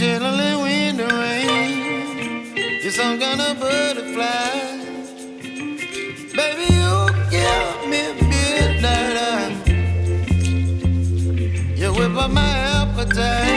Chilling in the rain. You're some kind of butterfly. Baby, you give me midnight. You whip up my appetite.